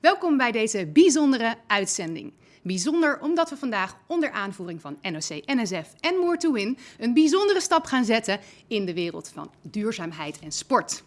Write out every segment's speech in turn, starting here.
Welkom bij deze bijzondere uitzending. Bijzonder omdat we vandaag onder aanvoering van NOC, NSF en More to Win een bijzondere stap gaan zetten in de wereld van duurzaamheid en sport.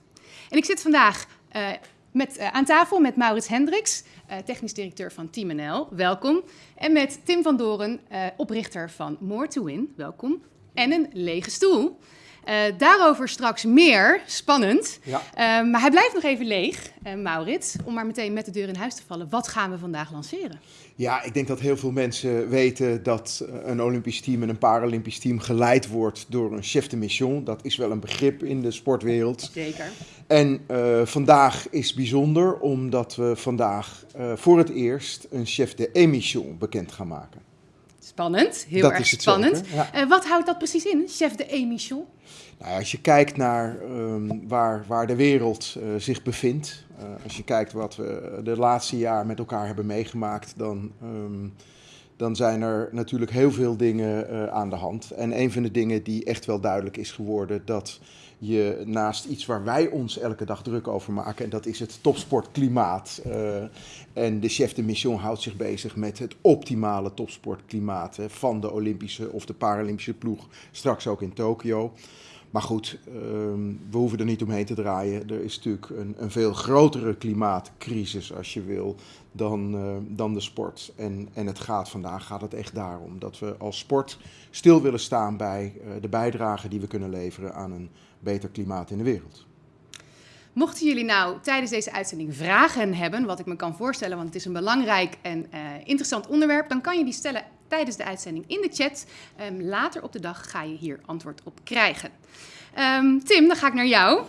En ik zit vandaag uh, met, uh, aan tafel met Maurits Hendricks, uh, technisch directeur van Team NL. Welkom. En met Tim van Doren, oprichter van More to Win. Welkom. En een lege stoel. Uh, daarover straks meer. Spannend. Ja. Uh, maar hij blijft nog even leeg, uh, Maurits. Om maar meteen met de deur in huis te vallen. Wat gaan we vandaag lanceren? Ja, ik denk dat heel veel mensen weten dat een Olympisch team en een Paralympisch team geleid wordt door een chef de mission. Dat is wel een begrip in de sportwereld. Zeker. En vandaag is bijzonder omdat we vandaag voor het eerst een chef de émission bekend gaan maken. Spannend, heel dat erg spannend. Ja. uh, wat houdt dat precies in, chef de émission? Nou, als je kijkt naar um, waar, waar de wereld uh, zich bevindt, uh, als je kijkt wat we de laatste jaar met elkaar hebben meegemaakt, dan, um, dan zijn er natuurlijk heel veel dingen aan de hand. En een van de dingen die echt wel duidelijk is geworden, dat je naast iets waar wij ons elke dag druk over maken, en dat is het topsportklimaat. Uh, en de chef de mission houdt zich bezig met het optimale topsportklimaat van de Olympische of de Paralympische ploeg, straks ook in Tokio. Maar goed, um, we hoeven er niet omheen te draaien. Er is natuurlijk een, een veel grotere klimaatcrisis, als je wil, dan, uh, dan de sport. En, en het gaat vandaag gaat het echt daarom dat we als sport stil willen staan bij uh, de bijdrage die we kunnen leveren aan een beter klimaat in de wereld. Mochten jullie nou tijdens deze uitzending vragen hebben, wat ik me kan voorstellen, want het is een belangrijk en uh, interessant onderwerp, dan kan je die stellen tijdens de uitzending in de chat. Um, later op de dag ga je hier antwoord op krijgen. Um, Tim, dan ga ik naar jou.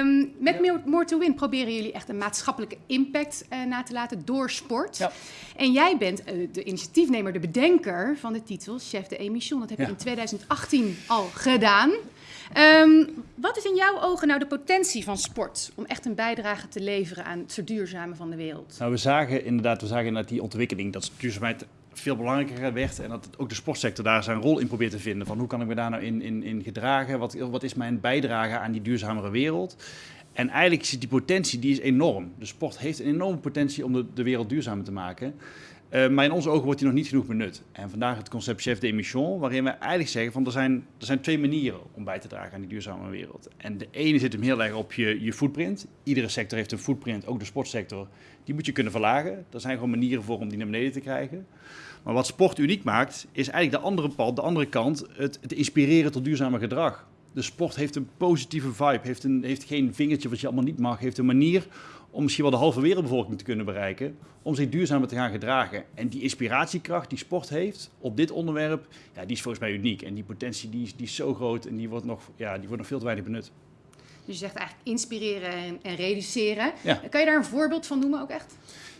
Um, met ja. More to Win proberen jullie echt een maatschappelijke impact uh, na te laten door sport. Ja. En jij bent uh, de initiatiefnemer, de bedenker van de titel Chef de Emission. Dat heb je ja. in 2018 al gedaan. Um, wat is in jouw ogen nou de potentie van sport om echt een bijdrage te leveren aan het verduurzamen van de wereld? Nou, we zagen inderdaad, we zagen inderdaad die ontwikkeling dat duurzaamheid veel belangrijker werd en dat ook de sportsector daar zijn rol in probeert te vinden. Van hoe kan ik me daar nou in, in, in gedragen? Wat, wat is mijn bijdrage aan die duurzamere wereld? En eigenlijk is die potentie die is enorm. De sport heeft een enorme potentie om de, de wereld duurzamer te maken. Uh, maar in onze ogen wordt die nog niet genoeg benut. En vandaag het concept chef de waarin we eigenlijk zeggen van er zijn, er zijn twee manieren om bij te dragen aan die duurzame wereld. En de ene zit hem heel erg op je, je footprint. Iedere sector heeft een footprint, ook de sportsector. Die moet je kunnen verlagen. Er zijn gewoon manieren voor om die naar beneden te krijgen. Maar wat sport uniek maakt, is eigenlijk de andere pad, de andere kant, het, het inspireren tot duurzamer gedrag. De sport heeft een positieve vibe, heeft, een, heeft geen vingertje wat je allemaal niet mag, heeft een manier om misschien wel de halve wereldbevolking te kunnen bereiken, om zich duurzamer te gaan gedragen. En die inspiratiekracht die sport heeft op dit onderwerp, ja, die is volgens mij uniek. En die potentie die is, die is zo groot en die wordt, nog, ja, die wordt nog veel te weinig benut. Dus je zegt eigenlijk inspireren en, en reduceren. Ja. Kan je daar een voorbeeld van noemen ook echt?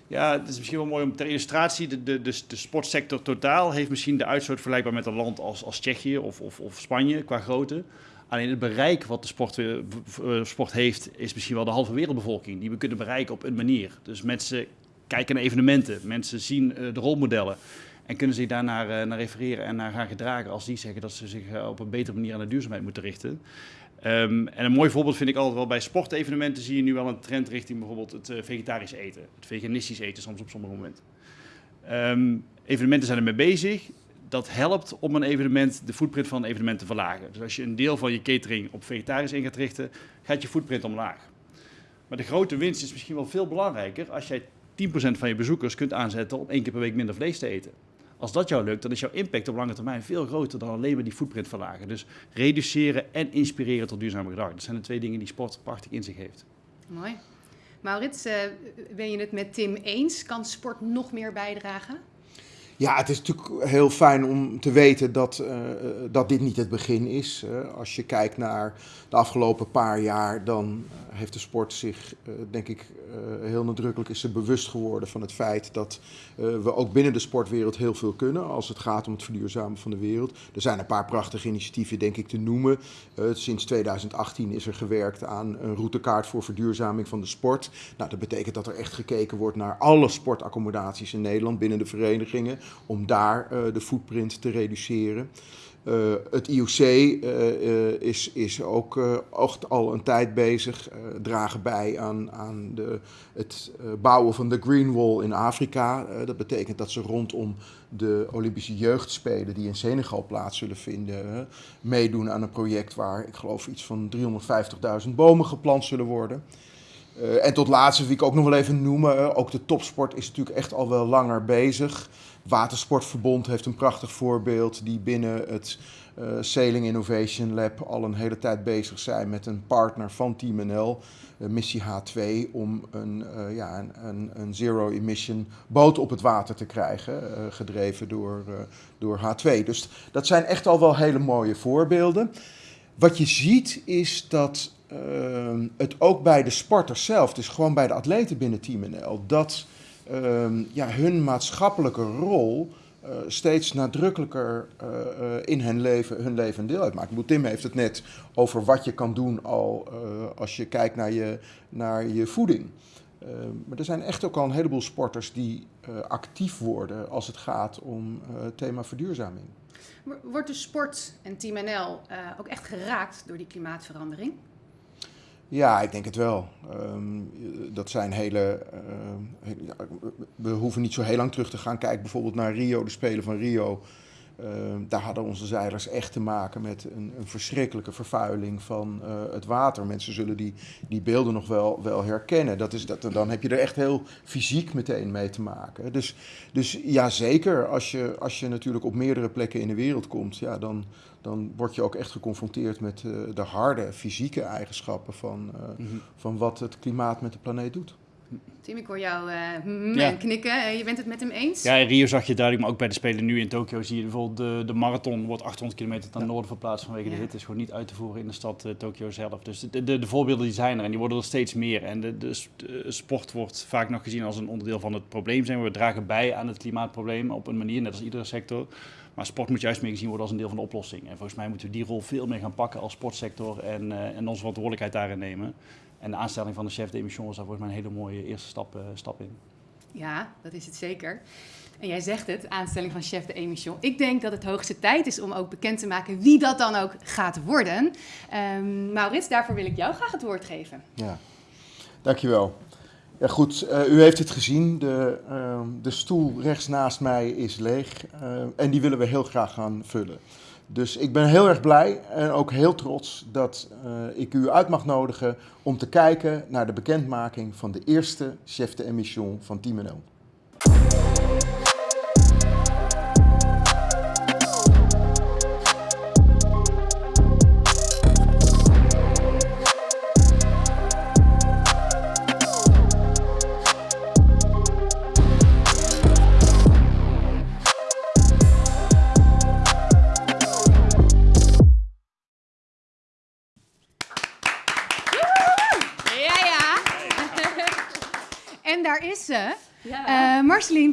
Ja, het is misschien wel mooi om ter illustratie. De, de, de, de sportsector totaal heeft misschien de uitstoot vergelijkbaar met een land als, als Tsjechië of, of, of Spanje qua grootte. Alleen het bereik wat de sport, uh, sport heeft, is misschien wel de halve wereldbevolking. Die we kunnen bereiken op een manier. Dus mensen kijken naar evenementen, mensen zien uh, de rolmodellen. En kunnen zich daarnaar uh, naar refereren en naar gaan gedragen als die zeggen dat ze zich op een betere manier aan de duurzaamheid moeten richten. Um, en een mooi voorbeeld vind ik altijd wel bij sportevenementen zie je nu wel een trend richting bijvoorbeeld het vegetarisch eten. Het veganistisch eten soms op sommige momenten. Um, evenementen zijn ermee bezig. Dat helpt om een evenement, de footprint van een evenement te verlagen. Dus als je een deel van je catering op vegetarisch in gaat richten, gaat je footprint omlaag. Maar de grote winst is misschien wel veel belangrijker als jij 10% van je bezoekers kunt aanzetten om één keer per week minder vlees te eten. Als dat jou lukt, dan is jouw impact op lange termijn veel groter dan alleen maar die footprint verlagen. Dus reduceren en inspireren tot duurzame gedrag. Dat zijn de twee dingen die sport prachtig in zich heeft. Mooi. Maurits, uh, ben je het met Tim eens? Kan sport nog meer bijdragen? Ja, het is natuurlijk heel fijn om te weten dat, uh, dat dit niet het begin is. Als je kijkt naar de afgelopen paar jaar, dan heeft de sport zich, denk ik, heel nadrukkelijk is ze bewust geworden van het feit dat we ook binnen de sportwereld heel veel kunnen als het gaat om het verduurzamen van de wereld. Er zijn een paar prachtige initiatieven, denk ik, te noemen. sinds 2018 is er gewerkt aan een routekaart voor verduurzaming van de sport. Nou, dat betekent dat er echt gekeken wordt naar alle sportaccommodaties in Nederland binnen de verenigingen om daar uh, de footprint te reduceren. Uh, het IOC uh, is, is ook echt al een tijd bezig, dragen bij aan, aan de, het bouwen van de Green Wall in Afrika. dat betekent dat ze rondom de Olympische Jeugdspelen die in Senegal plaats zullen vinden, meedoen aan een project waar ik geloof iets van 350.000 bomen geplant zullen worden. Uh, en tot laatste wil ik ook nog wel even noemen, ook de topsport is natuurlijk echt al wel langer bezig. Watersportverbond heeft een prachtig voorbeeld die binnen het uh, Sailing Innovation Lab al een hele tijd bezig zijn met een partner van Team NL, uh, missie H2, om een, uh, ja, een, een, een zero-emission boot op het water te krijgen, gedreven door, door H2. Dus dat zijn echt al wel hele mooie voorbeelden. Wat je ziet is dat het ook bij de sporters zelf, dus gewoon bij de atleten binnen Team NL, dat ja, hun maatschappelijke rol uh, steeds nadrukkelijker uh, uh, in hun leven, hun leven deel uitmaakt. Tim heeft het net over wat je kan doen al als je kijkt naar je, naar je voeding. Ehm, maar er zijn echt ook al een heleboel sporters die actief worden als het gaat om het thema verduurzaming. Wordt de sport en Team NL ook echt geraakt door die klimaatverandering? Ja, ik denk het wel. Um, dat zijn hele. Uh, we hoeven niet zo heel lang terug te gaan. Kijk bijvoorbeeld naar Rio, de Spelen van Rio. Uh, daar hadden onze zeilers echt te maken met een, een verschrikkelijke vervuiling van uh, het water. Mensen zullen die, die beelden nog wel, wel herkennen. Dat is, dat, dan heb je er echt heel fysiek meteen mee te maken. Dus, dus ja, zeker. Als je, als je natuurlijk op meerdere plekken in de wereld komt, ja, dan, dan word je ook echt geconfronteerd met uh, de harde fysieke eigenschappen van, mm -hmm. van wat het klimaat met de planeet doet. Tim, ik hoor jou uh, ja. knikken. Je bent het met hem eens? Ja, in Rio zag je duidelijk, maar ook bij de Spelen nu in Tokio zie je bijvoorbeeld de, de marathon wordt 800 kilometer ten ja. noorden verplaatst vanwege ja. de hitte. is gewoon niet uit te voeren in de stad uh, Tokio zelf. Dus de, de, de, voorbeelden die zijn er en die worden er steeds meer. En de, de, de, sport wordt vaak nog gezien als een onderdeel van het probleem zijn. We dragen bij aan het klimaatprobleem op een manier, net als iedere sector. Maar sport moet juist meer gezien worden als een deel van de oplossing. En volgens mij moeten we die rol veel meer gaan pakken als sportsector en, en onze verantwoordelijkheid daarin nemen. En de aanstelling van de chef de emission was daar volgens mij een hele mooie eerste stap, uh, stap in. Ja, dat is het zeker. En jij zegt het, aanstelling van chef de emission. Ik denk dat het hoogste tijd is om ook bekend te maken wie dat dan ook gaat worden. Um, Maurits, daarvoor wil ik jou graag het woord geven. Ja, dankjewel. Ja, goed, uh, u heeft het gezien. De, uh, de stoel rechts naast mij is leeg. Uh, en die willen we heel graag gaan vullen. Dus ik ben heel erg blij en ook heel trots dat ik u uit mag nodigen om te kijken naar de bekendmaking van de eerste chef de emission van Team NL.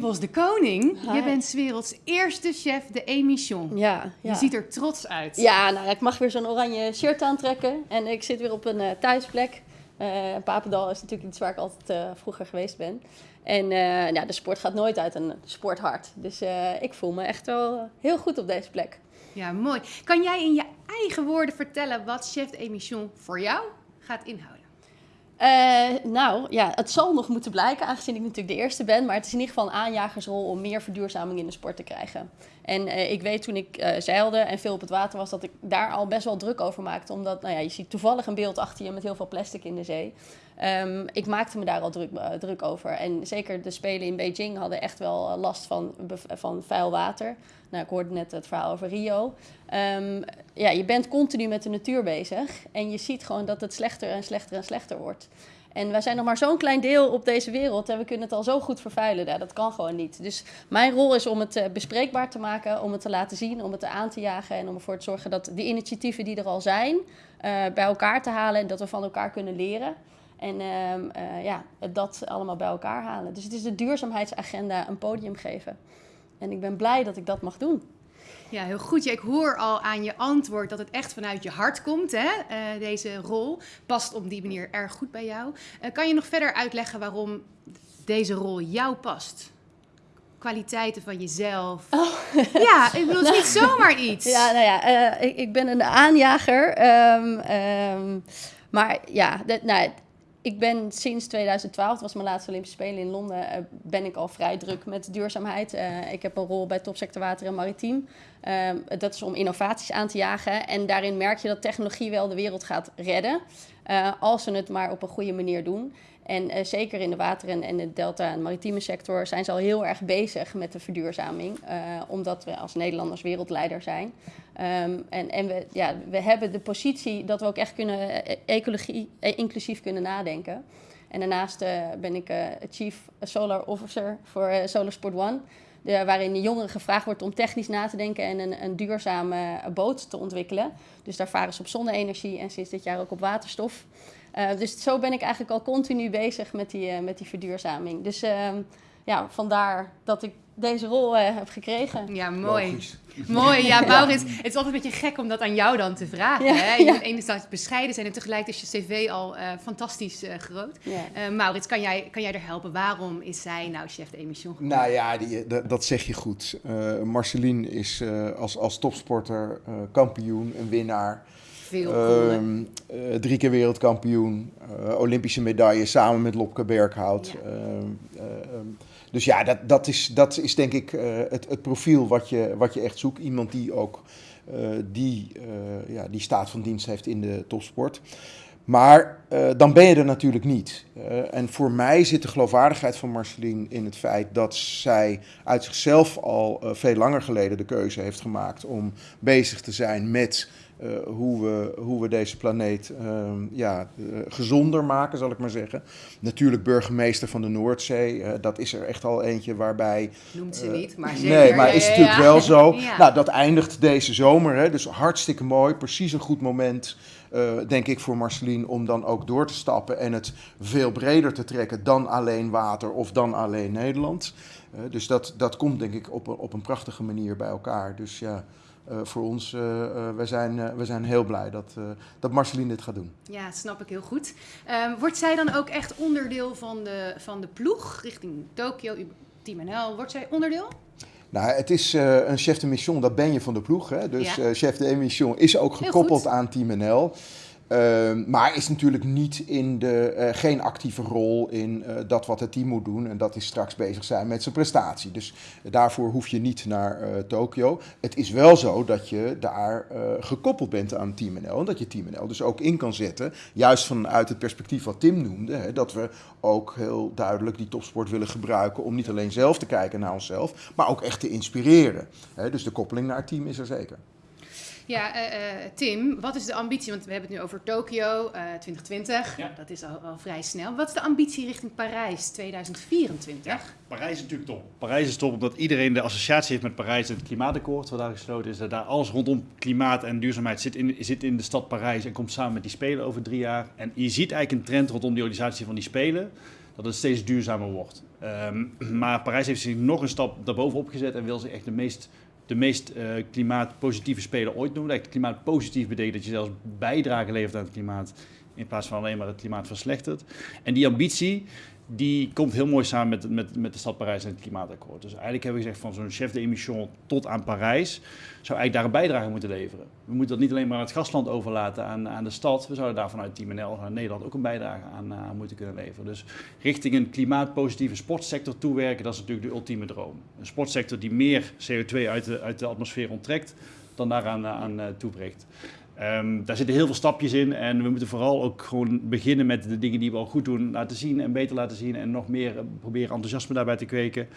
Uh, Marceline Bos de Koning, Hi. je bent werelds eerste chef de émission. Ja, ja, Je ziet er trots uit. Ja, nou, ik mag weer zo'n oranje shirt aantrekken en ik zit weer op een uh, thuisplek. Uh, Papendal is natuurlijk iets waar ik altijd vroeger geweest ben. En ja, de sport gaat nooit uit een sporthart. Dus ik voel me echt wel heel goed op deze plek. Ja, mooi. Kan jij in je eigen woorden vertellen wat chef de émission voor jou gaat inhouden? Uh, nou, ja, het zal nog moeten blijken, aangezien ik natuurlijk de eerste ben. Maar het is in ieder geval een aanjagersrol om meer verduurzaming in de sport te krijgen. En uh, ik weet toen ik uh, zeilde en veel op het water was, dat ik daar al best wel druk over maakte. Omdat, nou ja, je ziet toevallig een beeld achter je met heel veel plastic in de zee. Um, ik maakte me daar al druk, druk over. En zeker de Spelen in Beijing hadden echt wel last van, van vuil water. Nou, ik hoorde net het verhaal over Rio. Um, ja, je bent continu met de natuur bezig en je ziet gewoon dat het slechter en slechter en slechter wordt. En wij zijn nog maar zo'n klein deel op deze wereld en we kunnen het al zo goed vervuilen. Ja, dat kan gewoon niet. Dus mijn rol is om het uh, bespreekbaar te maken, om het te laten zien, om het aan te jagen en om ervoor te zorgen dat die initiatieven die er al zijn, bij elkaar te halen en dat we van elkaar kunnen leren. En uh, ja, dat allemaal bij elkaar halen. Dus het is de duurzaamheidsagenda een podium geven. En ik ben blij dat ik dat mag doen. Ja, heel goed. Ja, ik hoor al aan je antwoord dat het echt vanuit je hart komt, hè? Uh, deze rol. Past op die manier erg goed bij jou. Uh, kan je nog verder uitleggen waarom deze rol jou past? kwaliteiten van jezelf? Ja, ik bedoel, het is niet zomaar iets. Ja, nou ja, eh, ik, ik ben een aanjager. ehm, ehm, maar ja, dat, nou, ik ben sinds 2012, dat was mijn laatste Olympische Spelen in Londen, eh, ben ik al vrij druk met duurzaamheid. Eh, ik heb een rol bij Topsector Water en Maritiem. Ehm, dat is om innovaties aan te jagen. En daarin merk je dat technologie wel de wereld gaat redden. eh, als ze het maar op een goede manier doen. En eh, zeker in de water- en, en de delta- en maritieme sector zijn ze al heel erg bezig met de verduurzaming. eh, omdat we als Nederlanders wereldleider zijn. Ehm, en en we, ja, we hebben de positie dat we ook echt kunnen eh, ecologie, inclusief kunnen nadenken. En daarnaast ben ik Chief Solar Officer voor Solar Sport One. De, waarin de jongeren gevraagd wordt om technisch na te denken en een, een duurzame boot te ontwikkelen. Dus daar varen ze op zonne-energie en sinds dit jaar ook op waterstof. Eh, dus zo ben ik eigenlijk al continu bezig met die, eh, met die verduurzaming. Dus ehm, ja, vandaar dat ik deze rol eh, heb gekregen. Ja, mooi. Logisch. Mooi, ja, Maurits. Het is altijd een beetje gek om dat aan jou dan te vragen. Ja, hè? Je ja. moet enerzijds bescheiden zijn en tegelijk is je cv al eh, fantastisch eh, groot. Ja. Eh, Maurits, kan jij, kan jij er helpen? Waarom is zij nou chef de emission geworden? Nou ja, die, dat, zeg je goed. Eh Marceline is eh, als, als topsporter eh, kampioen, een winnaar. Veel. Ehm, eh, drie keer wereldkampioen, eh, Olympische medaille samen met Lopke Berghout. Ja. Ehm, eh, ehm, dus ja, dat, dat, is, dat is denk ik het, het profiel wat je, wat je echt zoekt. Iemand die ook die, ja, die staat van dienst heeft in de topsport. Maar dan ben je er natuurlijk niet. En voor mij zit de geloofwaardigheid van Marceline in het feit dat zij uit zichzelf al veel langer geleden de keuze heeft gemaakt om bezig te zijn met hoe, we, hoe we deze planeet ehm, ja, eh, gezonder maken, zal ik maar zeggen. Natuurlijk burgemeester van de Noordzee, eh, dat is er echt al eentje waarbij Noemt ze eh, niet, maar zeker. Nee, maar is natuurlijk wel zo. Nou, dat eindigt deze zomer. Hè, dus hartstikke mooi. Precies een goed moment, eh, denk ik, voor Marceline om dan ook door te stappen en het veel breder te trekken dan alleen water of dan alleen Nederland. Eh, dus dat, dat komt, denk ik, op, op een prachtige manier bij elkaar. Dus ja. Eh, voor ons, eh eh, wij, zijn, wij zijn heel blij dat, dat Marceline dit gaat doen. Ja, snap ik heel goed. Ehm, wordt zij dan ook echt onderdeel van de, van de ploeg richting Tokio, Team NL? Wordt zij onderdeel? Nou, het is een chef de mission, dat ben je van de ploeg. Hè? Dus Ja. chef de mission is ook gekoppeld aan Team NL. Ehm, maar is natuurlijk niet in de, eh, geen actieve rol in eh, dat wat het team moet doen. En dat is straks bezig zijn met zijn prestatie. Dus daarvoor hoef je niet naar eh Tokio. Het is wel zo dat je daar gekoppeld bent aan Team NL. En dat je Team NL dus ook in kan zetten. Juist vanuit het perspectief wat Tim noemde. Hè, dat we ook heel duidelijk die topsport willen gebruiken. Om niet alleen zelf te kijken naar onszelf. Maar ook echt te inspireren. Hè, dus de koppeling naar het team is er zeker. Ja, eh, eh, Tim, wat is de ambitie? Want we hebben het nu over Tokio eh 2020. Ja. Dat is al, al vrij snel. Wat is de ambitie richting Parijs 2024? Parijs is natuurlijk top. Parijs is top omdat iedereen de associatie heeft met Parijs en het klimaatakkoord wat daar gesloten is. Dat daar alles rondom klimaat en duurzaamheid zit in, zit in de stad Parijs en komt samen met die Spelen over drie jaar. En je ziet eigenlijk een trend rondom die organisatie van die Spelen, dat het steeds duurzamer wordt. Ehm, maar Parijs heeft zich nog een stap daarbovenop gezet en wil zich echt de meest, de meest eh, klimaatpositieve Spelen ooit doen. Eigenlijk klimaatpositief betekent dat je zelfs bijdrage levert aan het klimaat in plaats van alleen maar het klimaat verslechtert. En die ambitie, die komt heel mooi samen met, met, met de stad Parijs en het klimaatakkoord. Dus eigenlijk hebben we gezegd van zo'n chef de emission tot aan Parijs, zou eigenlijk daar een bijdrage moeten leveren. We moeten dat niet alleen maar aan het gastland overlaten aan, aan de stad. We zouden daar vanuit Team NL, vanuit Nederland ook een bijdrage aan, aan moeten kunnen leveren. Dus richting een klimaatpositieve sportsector toewerken, dat is natuurlijk de ultieme droom. Een sportsector die meer CO2 uit de, uit de atmosfeer onttrekt dan daaraan aan, eh, Ehm, daar zitten heel veel stapjes in en we moeten vooral ook gewoon beginnen met de dingen die we al goed doen laten zien en beter laten zien en nog meer eh, proberen enthousiasme daarbij te kweken.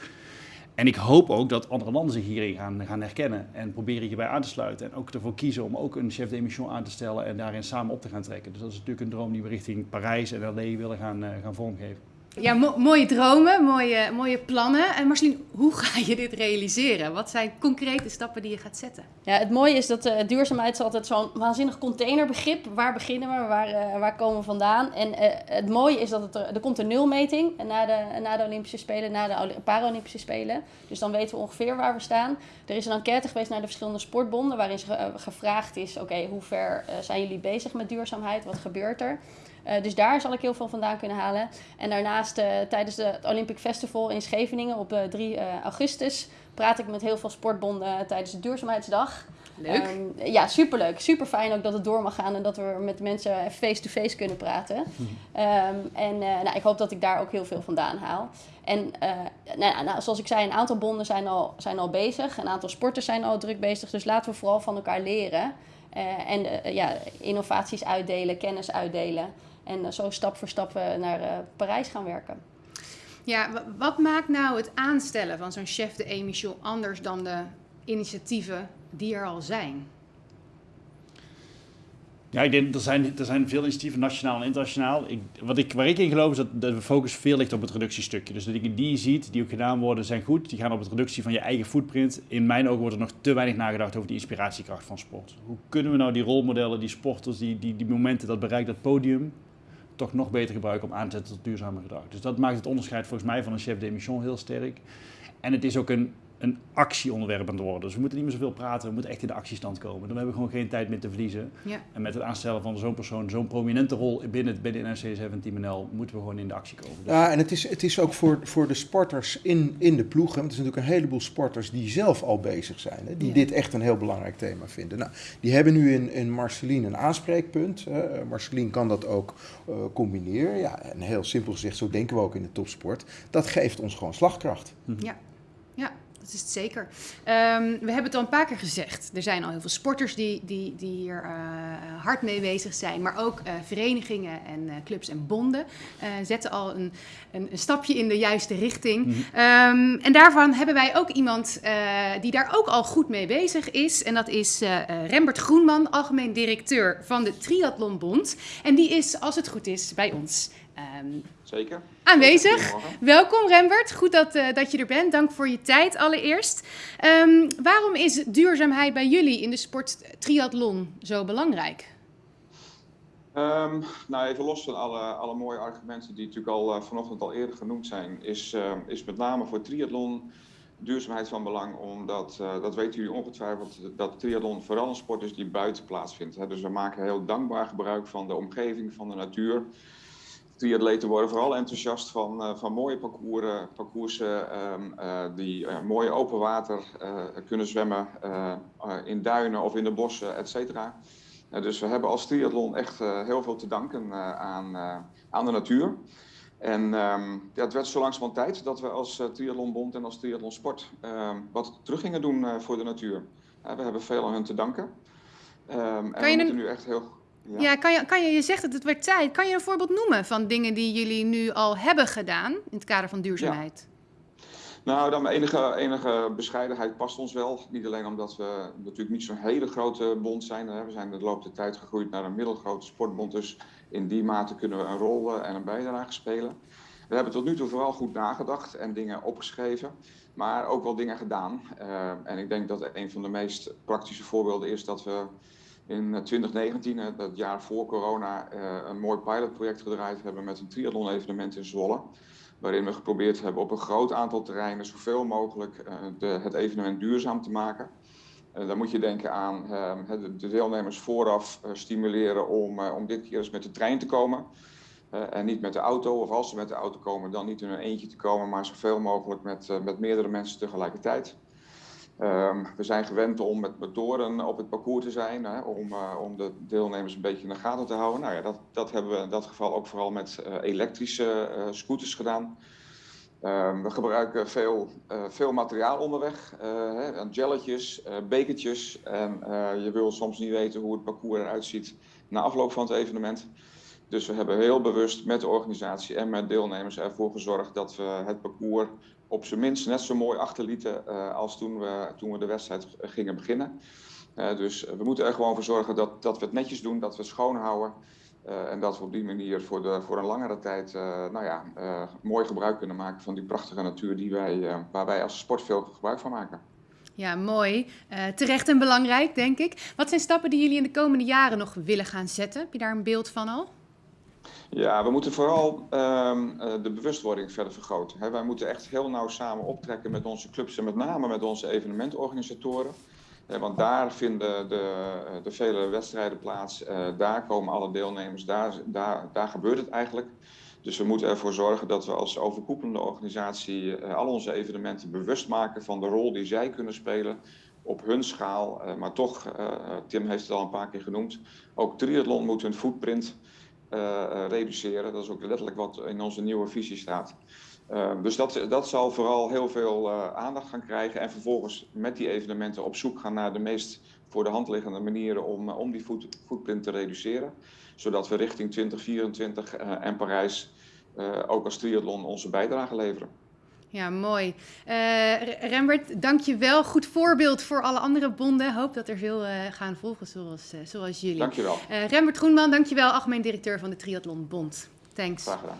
En ik hoop ook dat andere landen zich hierin gaan, gaan herkennen en proberen hierbij aan te sluiten. En ook ervoor kiezen om ook een chef de mission aan te stellen en daarin samen op te gaan trekken. Dus dat is natuurlijk een droom die we richting Parijs en LA willen gaan, eh, gaan vormgeven. Ja, mo- mooie dromen, mooie, mooie plannen. En Marceline, hoe ga je dit realiseren? Wat zijn concrete stappen die je gaat zetten? Ja, het mooie is dat eh, duurzaamheid is altijd zo'n waanzinnig containerbegrip. Waar beginnen we? Waar, eh, waar komen we vandaan? En eh, het mooie is dat er, er komt een nulmeting na de, na de Olympische Spelen, na de Paralympische Spelen. Dus dan weten we ongeveer waar we staan. Er is een enquête geweest naar de verschillende sportbonden, waarin ze, gevraagd is: oké, hoe ver zijn jullie bezig met duurzaamheid? Wat gebeurt er? Eh, dus daar zal ik heel veel vandaan kunnen halen. En daarnaast eh, tijdens de, het Olympic Festival in Scheveningen op 3 augustus praat ik met heel veel sportbonden tijdens de duurzaamheidsdag. Leuk. Um, ja, superleuk. Super fijn ook dat het door mag gaan en dat we met mensen face-to-face kunnen praten. Um, en uh, nou, ik hoop dat ik daar ook heel veel vandaan haal. En nou, nou, zoals ik zei, een aantal bonden zijn al, zijn al bezig. Een aantal sporters zijn al druk bezig. Dus laten we vooral van elkaar leren. En ja, innovaties uitdelen, kennis uitdelen. En zo stap voor stap naar Parijs gaan werken. Ja, wat maakt nou het aanstellen van zo'n chef de emission anders dan de initiatieven die er al zijn? Ja, ik denk er zijn, er zijn veel initiatieven, nationaal en internationaal. Ik, wat ik, waar ik in geloof is dat de focus veel ligt op het reductiestukje. Dus de dingen die je ziet, die ook gedaan worden, zijn goed. Die gaan op het reductie van je eigen footprint. In mijn ogen wordt er nog te weinig nagedacht over die inspiratiekracht van sport. Hoe kunnen we nou die rolmodellen, die sporters, die, die, die momenten, dat bereikt, dat podium, toch nog beter gebruiken om aan te zetten tot duurzamer gedrag. Dus dat maakt het onderscheid volgens mij van een chef de mission heel sterk. En het is ook een, een actieonderwerp aan het worden. Dus we moeten niet meer zoveel praten, we moeten echt in de actiestand komen. Dan hebben we gewoon geen tijd meer te verliezen. Ja. En met het aanstellen van zo'n persoon, zo'n prominente rol binnen, binnen NRC 17 NL, moeten we gewoon in de actie komen. Dus ja, en het is, het is ook voor, voor de sporters in, in de ploeg. Want er zijn natuurlijk een heleboel sporters die zelf al bezig zijn. Hè, die dit echt een heel belangrijk thema vinden. Nou, die hebben nu in, in Marceline een aanspreekpunt. Uh, Marceline kan dat ook uh, combineren. Ja, en heel simpel gezegd, zo denken we ook in de topsport. Dat geeft ons gewoon slagkracht. Ja, ja dat is het zeker. Um, we hebben het al een paar keer gezegd. Er zijn al heel veel sporters die, die, die hier uh, hard mee bezig zijn. Maar ook uh, verenigingen en uh, clubs en bonden zetten al een, een, een, stapje in de juiste richting. Mm -hmm. um, en daarvan hebben wij ook iemand die daar ook al goed mee bezig is. En dat is Rembert Groenman, algemeen directeur van de Triathlonbond. En die is, als het goed is, bij ons. Um, Zeker. Aanwezig. Welkom Rembert, goed dat, uh, dat je er bent. Dank voor je tijd allereerst. Um, waarom is duurzaamheid bij jullie in de sport triathlon zo belangrijk? Um, nou, even los van alle, alle mooie argumenten die natuurlijk al uh, vanochtend al eerder genoemd zijn, is, uh, is met name voor triathlon duurzaamheid van belang, omdat, uh, dat weten jullie ongetwijfeld, dat triathlon vooral een sport is die buiten plaatsvindt. Hè. Dus we maken heel dankbaar gebruik van de omgeving, van de natuur triatleten worden vooral enthousiast van, uh, van mooie parcours, parcoursen um, uh, die uh, mooi open water kunnen zwemmen in duinen of in de bossen, et cetera. dus we hebben als triathlon echt heel veel te danken aan, aan de natuur. En um, ja, het werd zo langzamerhand tijd dat we als triathlonbond en als triathlonsport wat terug gingen doen voor de natuur. we hebben veel aan hun te danken. en we moeten een... nu echt heel ja, ja kan, je, kan je, je zegt dat het werd tijd. Kan je een voorbeeld noemen van dingen die jullie nu al hebben gedaan in het kader van duurzaamheid? Ja. Nou, dan enige, enige bescheidenheid past ons wel. Niet alleen omdat we natuurlijk niet zo'n hele grote bond zijn. Hè. We zijn de loop der tijd gegroeid naar een middelgrote sportbond. Dus in die mate kunnen we een rol en een bijdrage spelen. We hebben tot nu toe vooral goed nagedacht en dingen opgeschreven. Maar ook wel dingen gedaan. Uh, en ik denk dat een van de meest praktische voorbeelden is dat we in 2019, het jaar voor corona, een mooi pilotproject gedraaid hebben met een triathlon-evenement in Zwolle. Waarin we geprobeerd hebben op een groot aantal terreinen zoveel mogelijk het evenement duurzaam te maken. dan moet je denken aan de deelnemers vooraf stimuleren om, om dit keer eens met de trein te komen. en niet met de auto, of als ze met de auto komen, dan niet in een eentje te komen, maar zoveel mogelijk met, met meerdere mensen tegelijkertijd. Um, we zijn gewend om met motoren op het parcours te zijn, hè, om, uh, om de deelnemers een beetje in de gaten te houden. Nou ja, dat, dat hebben we in dat geval ook vooral met uh, elektrische uh, scooters gedaan. Um, we gebruiken veel, veel materiaal onderweg, hè, gelletjes, bekertjes. En je wil soms niet weten hoe het parcours eruit ziet na afloop van het evenement. Dus we hebben heel bewust met de organisatie en met deelnemers ervoor gezorgd dat we het parcours op zijn minst net zo mooi achterlieten uh, als toen we, toen we de wedstrijd gingen beginnen. Uh, dus we moeten er gewoon voor zorgen dat, dat we het netjes doen, dat we het schoon houden. Uh, en dat we op die manier voor, de, voor een langere tijd nou ja, mooi gebruik kunnen maken van die prachtige natuur die wij, waar wij als sport veel gebruik van maken. Ja, mooi. terecht en belangrijk, denk ik. Wat zijn stappen die jullie in de komende jaren nog willen gaan zetten? Heb je daar een beeld van al? Ja, we moeten vooral um, de bewustwording verder vergroten. He, wij moeten echt heel nauw samen optrekken met onze clubs en met name met onze evenementorganisatoren. want daar vinden de, de vele wedstrijden plaats, daar komen alle deelnemers, daar, daar, daar gebeurt het eigenlijk. Dus we moeten ervoor zorgen dat we als overkoepelende organisatie al onze evenementen bewust maken van de rol die zij kunnen spelen op hun schaal. maar toch, Tim heeft het al een paar keer genoemd, ook triathlon moet hun footprint reduceren. Dat is ook letterlijk wat in onze nieuwe visie staat. Ehm, dus dat, dat zal vooral heel veel aandacht gaan krijgen. En vervolgens met die evenementen op zoek gaan naar de meest voor de hand liggende manieren om, om die foot, footprint te reduceren. Zodat we richting 2024 uh, eh, en Parijs ook als triathlon onze bijdrage leveren. Ja, mooi. Rembert, dank je wel. Goed voorbeeld voor alle andere bonden. Hoop dat er veel gaan volgen zoals, zoals jullie. Dank je wel. Rembert Groenman, dank je wel. Algemeen directeur van de Triathlon Bond. Thanks. Graag gedaan.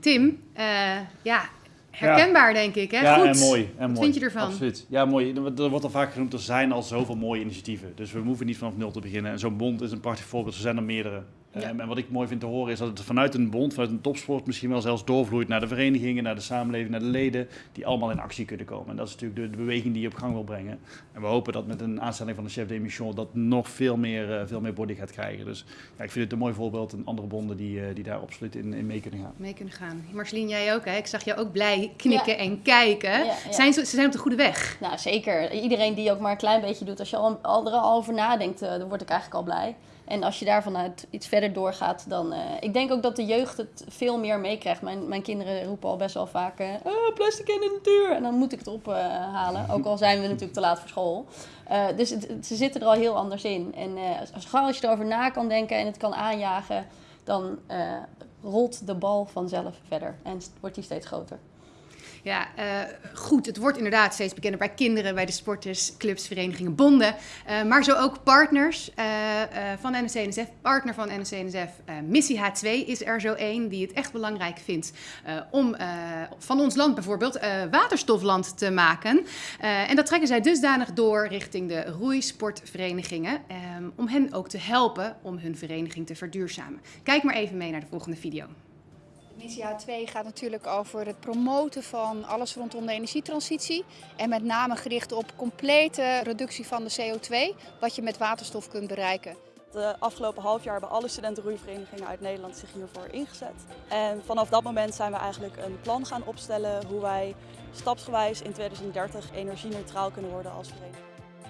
Tim, uh, ja, herkenbaar ja. denk ik. Hè? Ja, Goed. en mooi. En Wat mooi. vind je ervan? Absoluut. Ja, mooi. Er wordt al vaak genoemd, er zijn al zoveel mooie initiatieven. Dus we hoeven niet vanaf nul te beginnen. En zo'n bond is een prachtig voorbeeld. Er zijn er meerdere. Ja. Um, en wat ik mooi vind te horen is dat het vanuit een bond, vanuit een topsport misschien wel zelfs doorvloeit naar de verenigingen, naar de samenleving, naar de leden, die allemaal in actie kunnen komen. En dat is natuurlijk de, de beweging die je op gang wil brengen. En we hopen dat met een aanstelling van de chef de mission dat nog veel meer, uh, veel meer body gaat krijgen. Dus ja, ik vind het een mooi voorbeeld en andere bonden die, uh, die daar absoluut in, in mee kunnen gaan. Mee kunnen gaan. Marceline, jij ook hè? Ik zag jou ook blij knikken ja. en kijken. Ja, ja. Zijn ze, ze zijn op de goede weg. Nou zeker. Iedereen die ook maar een klein beetje doet, als je al, al er al over nadenkt, uh, dan word ik eigenlijk al blij. En als je daar vanuit iets verder doorgaat, dan... Uh, ik denk ook dat de jeugd het veel meer meekrijgt. Mijn, mijn kinderen roepen al best wel vaak... Uh, oh, plastic in de natuur! En dan moet ik het ophalen. Ook al zijn we natuurlijk te laat voor school. dus het, het, ze zitten er al heel anders in. En als, als je erover na kan denken en het kan aanjagen... dan rolt de bal vanzelf verder. En wordt die steeds groter. Ja, uh, goed. Het wordt inderdaad steeds bekender bij kinderen, bij de sporters, clubs, verenigingen, bonden. Uh, maar zo ook partners uh, van NSC-NSF. Partner van NSC-NSF, Missie H2 is er zo één die het echt belangrijk vindt om van ons land bijvoorbeeld waterstofland te maken. en dat trekken zij dusdanig door richting de roeisportverenigingen. om hen ook te helpen om hun vereniging te verduurzamen. Kijk maar even mee naar de volgende video. Missie H2 gaat natuurlijk over het promoten van alles rondom de energietransitie. En met name gericht op complete reductie van de CO2, wat je met waterstof kunt bereiken. De afgelopen half jaar hebben alle studentenroeiverenigingen uit Nederland zich hiervoor ingezet. En vanaf dat moment zijn we eigenlijk een plan gaan opstellen hoe wij stapsgewijs in 2030 energie-neutraal kunnen worden als vereniging.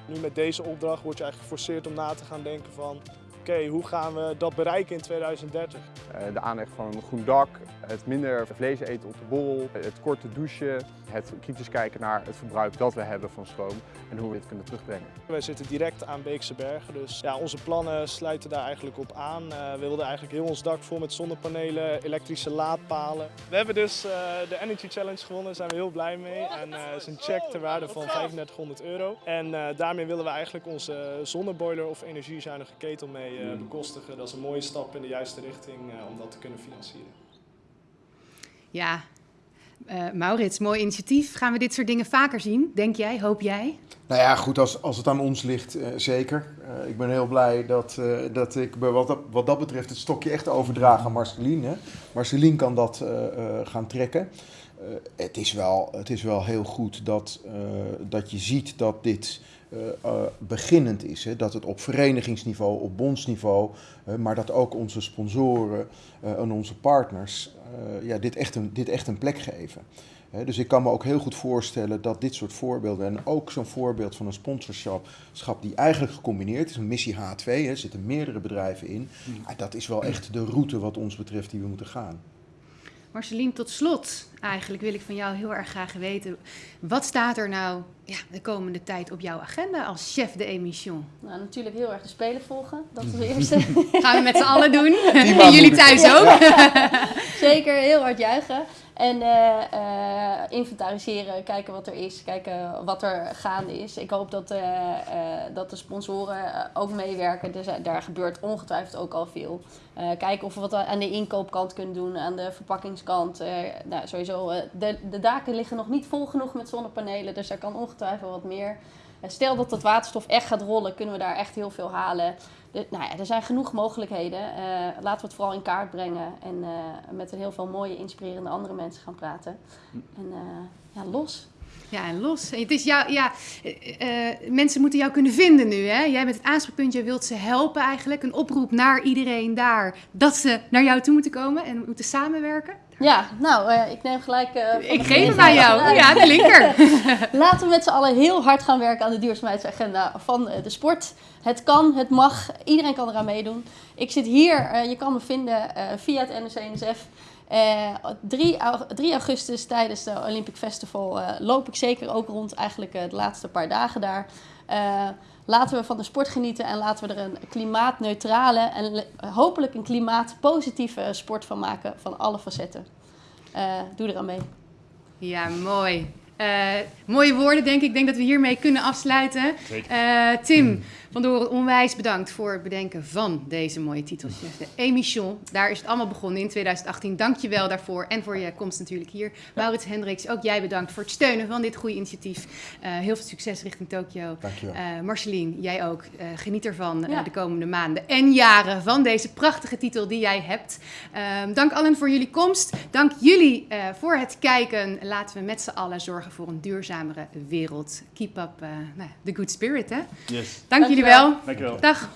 Nu met deze opdracht word je eigenlijk geforceerd om na te gaan denken van okay, hoe gaan we dat bereiken in 2030? Uh, de aanleg van een groen dak, het minder vlees eten op de bol, het korte douchen, het kritisch kijken naar het verbruik dat we hebben van stroom en hoe we dit kunnen terugbrengen. Wij zitten direct aan Beekse Bergen, dus ja, onze plannen sluiten daar eigenlijk op aan. Uh, we wilden eigenlijk heel ons dak vol met zonnepanelen, elektrische laadpalen. We hebben dus uh, de Energy Challenge gewonnen, daar zijn we heel blij mee. En het is een check ter waarde van 3500 euro. En daarmee willen we eigenlijk onze zonneboiler of energiezuinige ketel mee uh, bekostigen. Dat is een mooie stap in de juiste richting uh, om dat te kunnen financieren. Ja, uh, Maurits, mooi initiatief. Gaan we dit soort dingen vaker zien, denk jij, hoop jij? Nou ja, goed, als, als het aan ons ligt, zeker. ik ben heel blij dat, dat ik wat dat, wat dat betreft het stokje echt overdraag aan Marceline. Marceline kan dat gaan trekken. het, is wel, het is wel heel goed dat, dat je ziet dat dit beginnend is. Hè? Dat het op verenigingsniveau, op bondsniveau, uh, maar dat ook onze sponsoren en onze partners ja, dit, echt een, dit echt een plek geven. Hè? Dus ik kan me ook heel goed voorstellen dat dit soort voorbeelden, en ook zo'n voorbeeld van een sponsorschap die eigenlijk gecombineerd is, een missie H2, hè, er zitten meerdere bedrijven in, dat is wel echt de route wat ons betreft die we moeten gaan. Marceline, tot slot eigenlijk wil ik van jou heel erg graag weten. Wat staat er nou ja, de komende tijd op jouw agenda als chef de émission? Nou, natuurlijk heel erg de Spelen volgen. Dat is de eerste. Gaan we met z'n allen doen. En jullie thuis ook. Ja. Zeker, heel hard juichen. En uh, uh, inventariseren, kijken wat er is, kijken wat er gaande is. Ik hoop dat, uh, dat de sponsoren ook meewerken. Dus daar gebeurt ongetwijfeld ook al veel. kijken of we wat aan de inkoopkant kunnen doen, aan de verpakkingskant. nou, sowieso, de, de daken liggen nog niet vol genoeg met zonnepanelen, dus er kan ongetwijfeld wat meer. Stel dat dat waterstof echt gaat rollen, kunnen we daar echt heel veel halen. De, nou ja, er zijn genoeg mogelijkheden. Uh, laten we het vooral in kaart brengen en met heel veel mooie, inspirerende andere mensen gaan praten. En ja, los. Ja, en los. Het is jou, ja, eh, eh, mensen moeten jou kunnen vinden nu. Hè? Jij bent het aanspreekpunt, je wilt ze helpen eigenlijk. Een oproep naar iedereen daar dat ze naar jou toe moeten komen en moeten samenwerken. Ja, nou, eh, ik neem gelijk... eh, Ik geef gelegenheid aan jou. Ja, de linker. Laten we met z'n allen heel hard gaan werken aan de duurzaamheidsagenda van eh, de sport. Het kan, het mag, iedereen kan eraan meedoen. Ik zit hier, je kan me vinden via het NOC-NSF. Eh 3, au- 3 augustus tijdens de Olympic Festival loop ik zeker ook rond eigenlijk de laatste paar dagen daar. Laten we van de sport genieten en laten we er een klimaatneutrale en hopelijk een klimaatpositieve sport van maken van alle facetten. Eh, doe eraan mee. Ja, mooi. Eh, mooie woorden, denk ik. Ik denk dat we hiermee kunnen afsluiten. Eh, Tim van Doren, onwijs bedankt voor het bedenken van deze mooie titeltjes. De Emission, daar is het allemaal begonnen in 2018. Dank je wel daarvoor en voor je komst natuurlijk hier. Maurits Hendricks, ook jij bedankt voor het steunen van dit goede initiatief. Eh, heel veel succes richting Tokio. Dankjewel. Eh Marceline, jij ook. Eh, geniet ervan Ja. de komende maanden en jaren van deze prachtige titel die jij hebt. Ehm, dank allen voor jullie komst. Dank jullie eh, voor het kijken. Laten we met z'n allen zorgen voor een duurzamere wereld. Keep up eh, nou, the good spirit, hè? Yes. Dank jullie Dankjewel. wel. Dankjewel. Dag.